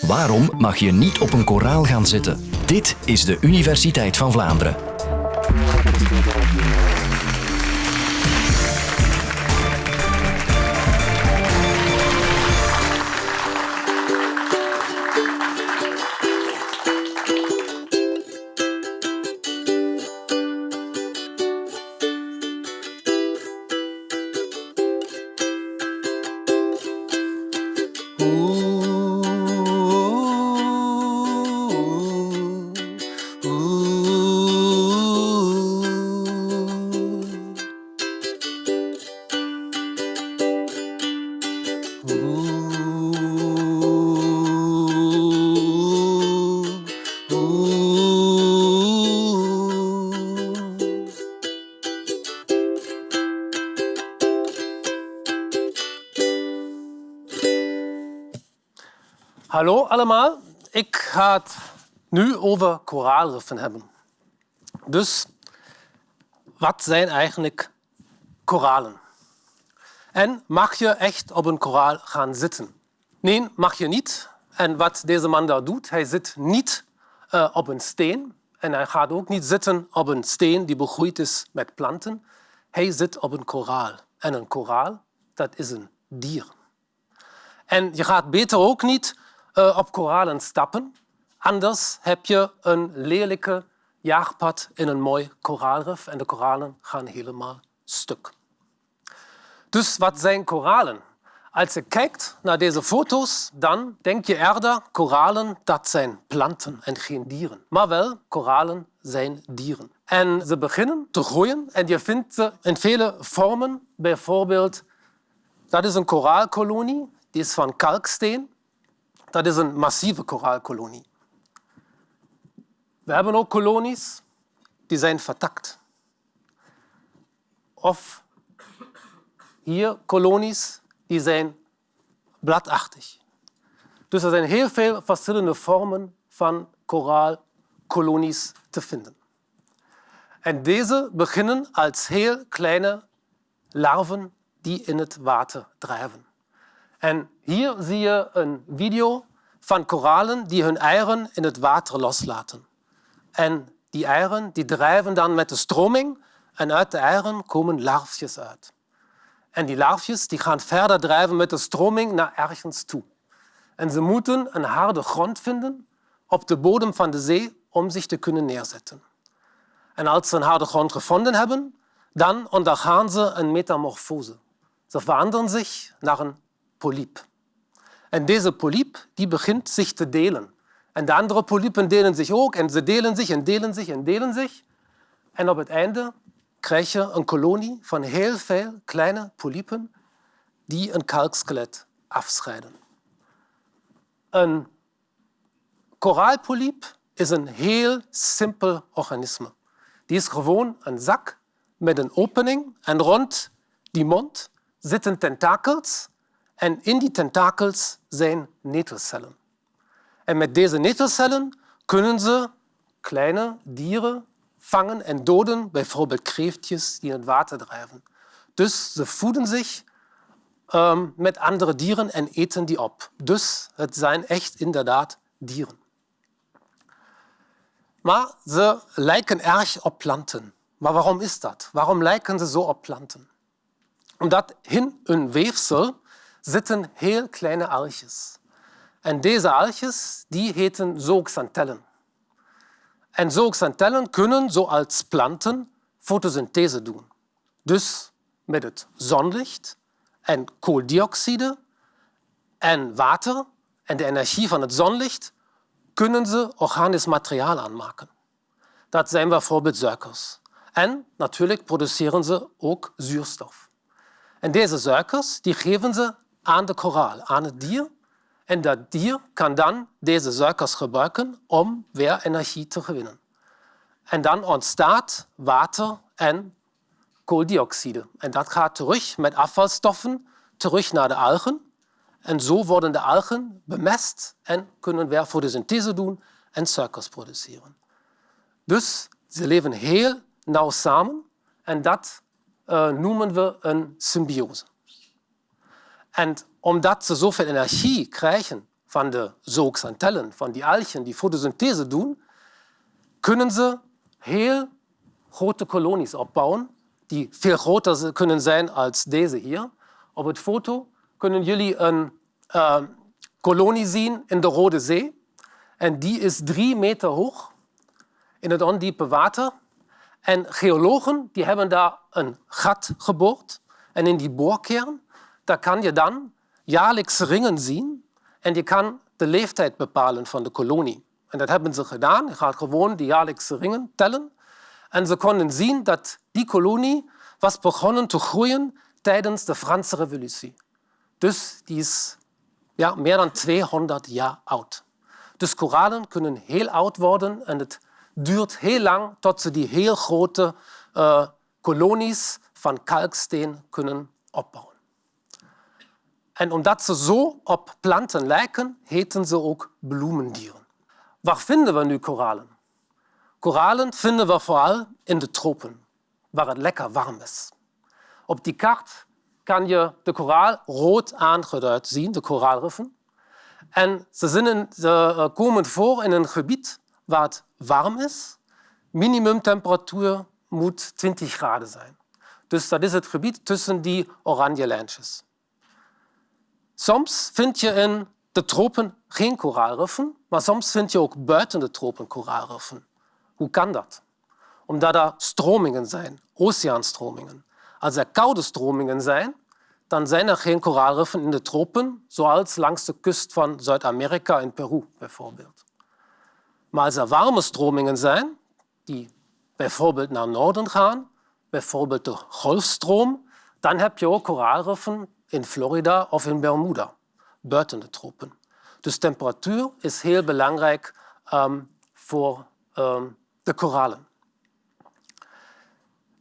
Waarom mag je niet op een koraal gaan zitten? Dit is de Universiteit van Vlaanderen. Hallo allemaal, ik ga het nu over koraalriffen hebben. Dus wat zijn eigenlijk koralen? En mag je echt op een koraal gaan zitten? Nee, mag je niet. En wat deze man daar doet, hij zit niet uh, op een steen en hij gaat ook niet zitten op een steen die begroeid is met planten. Hij zit op een koraal. En een koraal, dat is een dier. En je gaat beter ook niet uh, op koralen stappen. Anders heb je een lelijke jaagpad in een mooi koraalrif en de koralen gaan helemaal stuk. Dus wat zijn koralen? Als je kijkt naar deze foto's, dan denk je eerder koralen dat zijn planten en geen dieren. Maar wel, koralen zijn dieren. En ze beginnen te groeien en je vindt ze in vele vormen. Bijvoorbeeld, dat is een koraalkolonie, die is van kalksteen. Dat is een massieve koraalkolonie. We hebben ook kolonies die zijn vertakt. Of hier kolonies die zijn bladachtig. Dus er zijn heel veel verschillende vormen van koraalkolonies te vinden. En deze beginnen als heel kleine larven die in het water drijven. En hier zie je een video van koralen die hun eieren in het water loslaten. En die eieren die drijven dan met de stroming en uit de eieren komen larfjes uit. En die larfjes die gaan verder drijven met de stroming naar ergens toe. En ze moeten een harde grond vinden op de bodem van de zee om zich te kunnen neerzetten. En als ze een harde grond gevonden hebben, dan ondergaan ze een metamorfose. Ze veranderen zich naar een polyp. En deze polyp die begint zich te delen. En de andere polypen delen zich ook en ze delen zich en delen zich en delen zich. En op het einde krijg je een kolonie van heel veel kleine polypen die een kalkskelet afscheiden. Een koraalpolyp is een heel simpel organisme. Die is gewoon een zak met een opening en rond die mond zitten tentakels en in die tentakels zijn netelcellen. En met deze netelcellen kunnen ze kleine dieren vangen en doden, bijvoorbeeld kreeftjes die in het water drijven. Dus ze voeden zich um, met andere dieren en eten die op. Dus het zijn echt inderdaad dieren. Maar ze lijken erg op planten. Maar waarom is dat? Waarom lijken ze zo op planten? Omdat in hun weefsel zitten heel kleine algjes. En deze algjes die heten zooxanthellen. En zooxanthellen kunnen, zoals planten, fotosynthese doen. Dus met het zonlicht en kooldioxide en water en de energie van het zonlicht kunnen ze organisch materiaal aanmaken. Dat zijn bijvoorbeeld suikers. En natuurlijk produceren ze ook zuurstof. En deze suikers die geven ze aan de koraal, aan het dier. En dat dier kan dan deze suikers gebruiken om weer energie te gewinnen. En dan ontstaat water en kooldioxide. En dat gaat terug met afvalstoffen terug naar de algen. En zo worden de algen bemest en kunnen weer fotosynthese doen en suikers produceren. Dus ze leven heel nauw samen en dat uh, noemen we een symbiose. En omdat ze zoveel energie krijgen van de zooxanthellen, van die algen die fotosynthese doen, kunnen ze heel grote kolonies opbouwen, die veel groter kunnen zijn als deze hier. Op het foto kunnen jullie een uh, kolonie zien in de Rode Zee. En die is drie meter hoog in het ondiepe water. En geologen die hebben daar een gat geboord. En in die boorkern daar kan je dan jaarlijks ringen zien. En je kan de leeftijd bepalen van de kolonie. En dat hebben ze gedaan. Je gaat gewoon die jaarlijkse ringen tellen. En ze konden zien dat die kolonie was begonnen te groeien tijdens de Franse revolutie. Dus die is ja, meer dan 200 jaar oud. Dus koralen kunnen heel oud worden en het duurt heel lang tot ze die heel grote uh, kolonies van kalksteen kunnen opbouwen. En omdat ze zo op planten lijken, heten ze ook bloemendieren. Waar vinden we nu koralen? Koralen vinden we vooral in de tropen, waar het lekker warm is. Op die kaart kan je de koraal rood aangeduid zien, de koraalriffen. En ze, zijn ze eh, komen voor in een gebied waar het warm is. Minimumtemperatuur moet 20 graden zijn. Dus dat is het gebied tussen die oranje lijntjes. Soms vind je in de tropen geen koraalriffen, maar soms vind je ook buiten de tropen koraalriffen. Hoe kan dat? Omdat er stromingen zijn, oceaanstromingen. Als er koude stromingen zijn, dan zijn er geen koraalriffen in de tropen, zoals langs de kust van Zuid-Amerika in Peru bijvoorbeeld. Maar als er warme stromingen zijn, die bijvoorbeeld naar noorden gaan, bijvoorbeeld de golfstroom, dan heb je ook koraalriffen in Florida of in Bermuda, buiten de tropen. Dus temperatuur is heel belangrijk um, voor um, de koralen.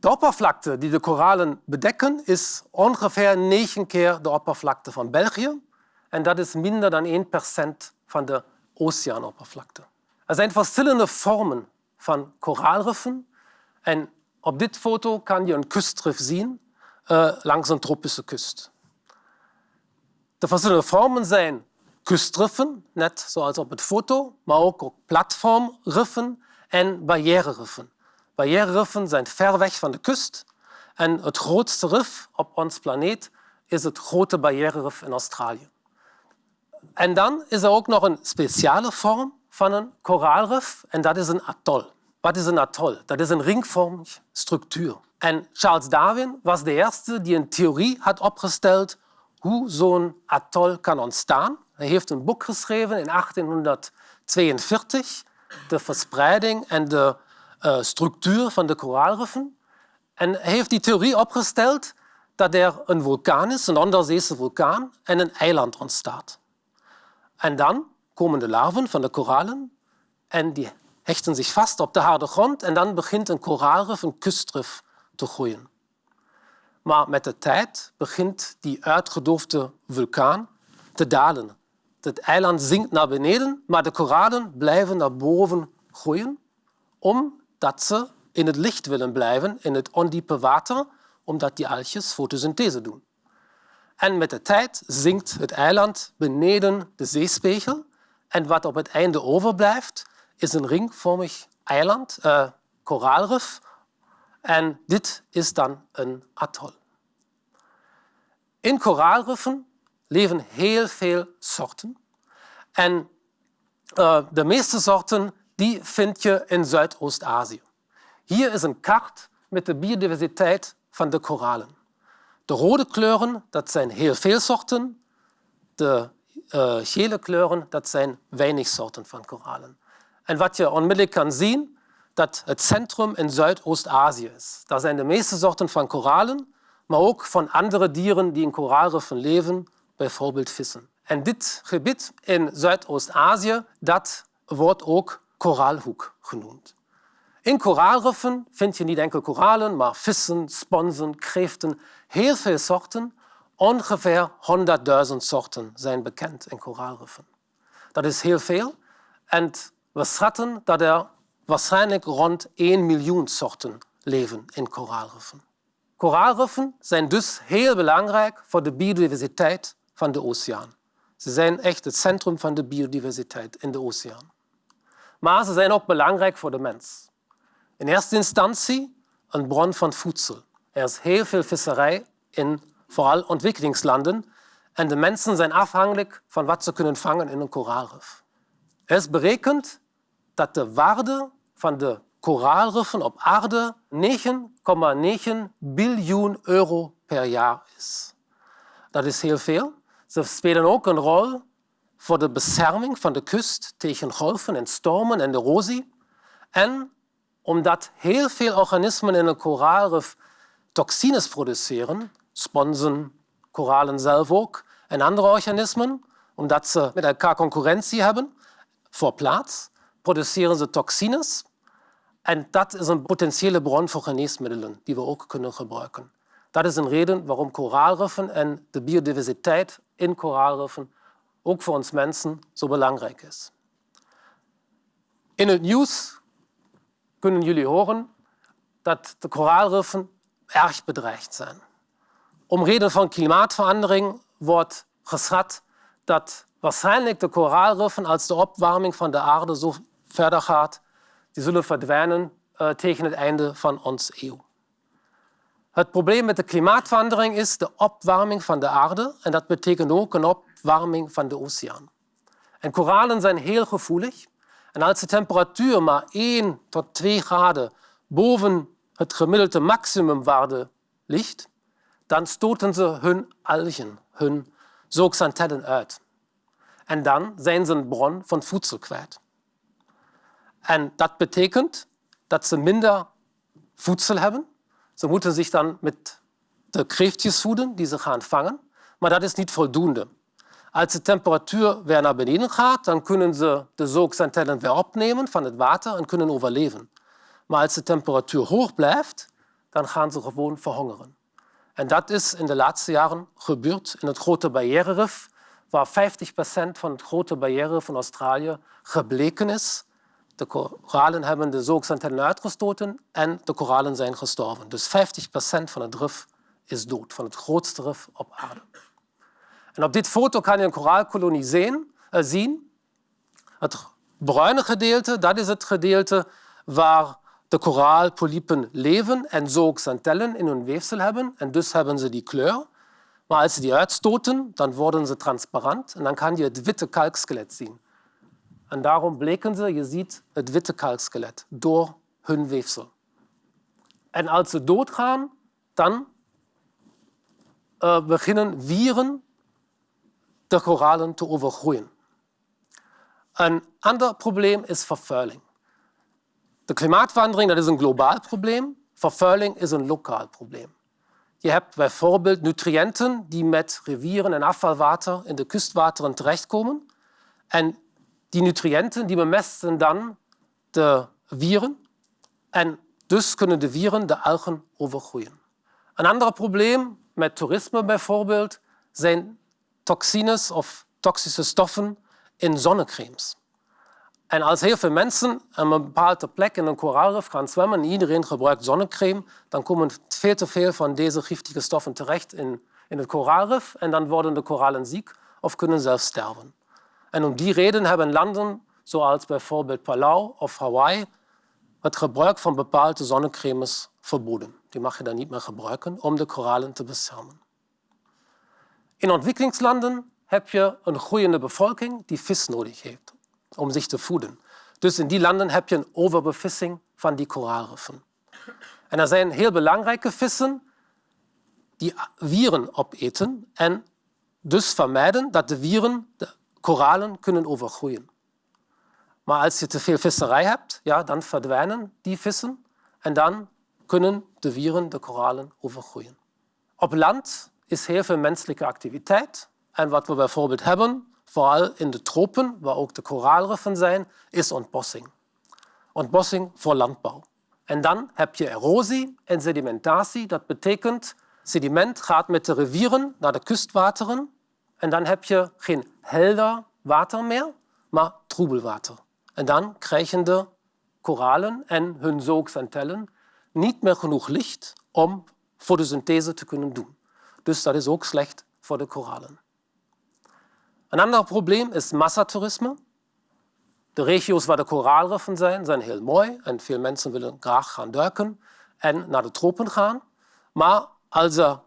De oppervlakte die de koralen bedekken is ongeveer negen keer de oppervlakte van België. En dat is minder dan 1% van de oceaanoppervlakte. Er zijn verschillende vormen van koraalriffen. En op dit foto kan je een kustrif zien uh, langs een tropische kust. De verschillende vormen zijn kustriffen, net zoals op het foto, maar ook, platformriffen en barriereriffen. Barriereriffen zijn ver weg van de kust en het grootste rif op ons planeet is het grote barriererif in Australië. En dan is er ook nog een speciale vorm van een koraalrif en dat is een atol. Wat is een atol? Dat is een ringvormige structuur. En Charles Darwin was de eerste die een theorie had opgesteld hoe zo'n atol kan ontstaan. Hij heeft een boek geschreven in 1842, de verspreiding en de uh, structuur van de koraalriffen. En hij heeft die theorie opgesteld dat er een vulkaan is, een onderzeese vulkaan, en een eiland ontstaat. En dan komen de larven van de koralen en die hechten zich vast op de harde grond en dan begint een koraalrif, een kustrif, te groeien. Maar met de tijd begint die uitgedoofde vulkaan te dalen. Het eiland zinkt naar beneden, maar de koralen blijven naar boven groeien, omdat ze in het licht willen blijven, in het ondiepe water, omdat die algjes fotosynthese doen. En met de tijd zinkt het eiland beneden de zeespiegel en wat op het einde overblijft, is een ringvormig eiland, uh, koraalrif, en dit is dan een atol. In koraalriffen leven heel veel soorten. En uh, de meeste soorten die vind je in Zuidoost-Azië. Hier is een kaart met de biodiversiteit van de koralen. De rode kleuren, dat zijn heel veel soorten. De uh, gele kleuren, dat zijn weinig soorten van koralen. En wat je onmiddellijk kan zien, dat het centrum in Zuidoost-Azië is. Daar zijn de meeste soorten van koralen, maar ook van andere dieren die in koraalriffen leven, bijvoorbeeld vissen. En dit gebied in Zuidoost-Azië, wordt ook koraalhoek genoemd. In koraalriffen vind je niet enkel koralen, maar vissen, sponsen, kreeften, heel veel soorten. Ongeveer 100.000 soorten zijn bekend in koraalriffen. Dat is heel veel. En we schatten dat er waarschijnlijk rond 1 miljoen soorten leven in koraalriffen. Koraalriffen zijn dus heel belangrijk voor de biodiversiteit van de oceaan. Ze zijn echt het centrum van de biodiversiteit in de oceaan. Maar ze zijn ook belangrijk voor de mens. In eerste instantie een bron van voedsel. Er is heel veel visserij in vooral ontwikkelingslanden en de mensen zijn afhankelijk van wat ze kunnen vangen in een koraalrif. Er is berekend dat de waarde van de koraalriffen op aarde 9,9 biljoen euro per jaar is. Dat is heel veel. Ze spelen ook een rol voor de bescherming van de kust tegen golven en stormen en erosie. En omdat heel veel organismen in een koraalrif toxines produceren, sponsen, koralen zelf ook, en andere organismen, omdat ze met elkaar concurrentie hebben voor plaats, produceren ze toxines. En dat is een potentiële bron voor geneesmiddelen die we ook kunnen gebruiken. Dat is een reden waarom koraalriffen en de biodiversiteit in koraalriffen ook voor ons mensen zo belangrijk is. In het nieuws kunnen jullie horen dat de koraalriffen erg bedreigd zijn. Om reden van klimaatverandering wordt geschat dat waarschijnlijk de koraalriffen, als de opwarming van de aarde zo verder gaat, die zullen verdwijnen uh, tegen het einde van onze eeuw. Het probleem met de klimaatverandering is de opwarming van de aarde en dat betekent ook een opwarming van de oceaan. En koralen zijn heel gevoelig en als de temperatuur maar 1 tot 2 graden boven het gemiddelde maximumwaarde ligt, dan stoten ze hun algen, hun zooxanthellen uit. En dan zijn ze een bron van voedsel kwijt. En dat betekent dat ze minder voedsel hebben. Ze moeten zich dan met de kreeftjes voeden die ze gaan vangen. Maar dat is niet voldoende. Als de temperatuur weer naar beneden gaat, dan kunnen ze de zooxanthellen weer opnemen van het water en kunnen overleven. Maar als de temperatuur hoog blijft, dan gaan ze gewoon verhongeren. En dat is in de laatste jaren gebeurd in het grote barriererif, waar 50% van het grote barriererif van Australië gebleken is. De koralen hebben de zooxanthellen uitgestoten en de koralen zijn gestorven. Dus 50% van het rif is dood, van het grootste rif op aarde. En op dit foto kan je een koraalkolonie zien. Eh, zien. Het bruine gedeelte, dat is het gedeelte waar de koraalpolypen leven en zooxanthellen in hun weefsel hebben. En dus hebben ze die kleur. Maar als ze die uitstoten, dan worden ze transparant en dan kan je het witte kalkskelet zien. En daarom bleken ze, je ziet het witte kalkskelet door hun weefsel. En als ze doodgaan, dan uh, beginnen vieren de koralen te overgroeien. Een ander probleem is vervuiling. De klimaatverandering dat is een globaal probleem. Vervuiling is een lokaal probleem. Je hebt bijvoorbeeld nutriënten die met rivieren en afvalwater in de kustwateren terechtkomen. En die nutriënten die bemesten dan de vieren. En dus kunnen de vieren de algen overgroeien. Een ander probleem met toerisme bijvoorbeeld zijn toxines of toxische stoffen in zonnecremes. En als heel veel mensen aan een bepaalde plek in een koraalrif gaan zwemmen en iedereen gebruikt zonnecreme, dan komen veel te veel van deze giftige stoffen terecht in, in het koraalrif en dan worden de koralen ziek of kunnen zelfs sterven. En om die reden hebben landen zoals bijvoorbeeld Palau of Hawaii het gebruik van bepaalde zonnecremes verboden. Die mag je dan niet meer gebruiken om de koralen te beschermen. In ontwikkelingslanden heb je een groeiende bevolking die vis nodig heeft om zich te voeden. Dus in die landen heb je een overbevissing van die koraalriffen. En er zijn heel belangrijke vissen die vieren opeten en dus vermijden dat de vieren koralen kunnen overgroeien. Maar als je te veel visserij hebt, ja, dan verdwijnen die vissen en dan kunnen de vieren de koralen overgroeien. Op land is heel veel menselijke activiteit. En wat we bijvoorbeeld hebben, vooral in de tropen, waar ook de koraalriffen zijn, is ontbossing. Ontbossing voor landbouw. En dan heb je erosie en sedimentatie. Dat betekent, sediment gaat met de rivieren naar de kustwateren. En dan heb je geen helder water meer, maar troebelwater. En dan krijgen de koralen en hun zooxanthellen niet meer genoeg licht om fotosynthese te kunnen doen. Dus dat is ook slecht voor de koralen. Een ander probleem is massatoerisme. De regio's waar de koraalriffen zijn, zijn heel mooi en veel mensen willen graag gaan duiken en naar de tropen gaan. Maar als er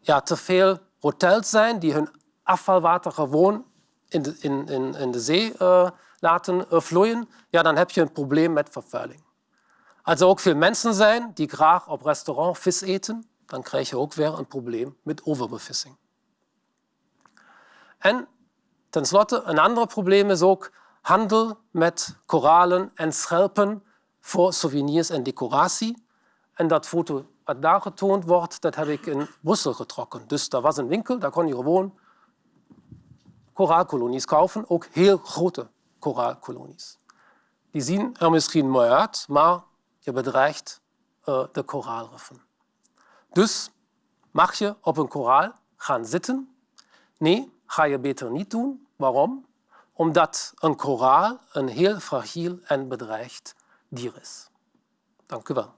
ja, te veel hotels zijn die hun afvalwater gewoon in de, in, in, in zee uh, laten uh, vloeien, ja, dan heb je een probleem met vervuiling. Als er ook veel mensen zijn die graag op restaurant vis eten, dan krijg je ook weer een probleem met overbevissing. En tenslotte, een ander probleem is ook handel met koralen en schelpen voor souvenirs en decoratie. En dat foto wat daar getoond wordt, dat heb ik in Brussel getrokken. Dus daar was een winkel, daar kon je gewoon koraalkolonies kaufen, ook heel grote koraalkolonies. Die zien er misschien mooi uit, maar je bedreigt uh, de koraalriffen. Dus mag je op een koraal gaan zitten? Nee, ga je beter niet doen. Waarom? Omdat een koraal een heel fragiel en bedreigd dier is. Dank u wel.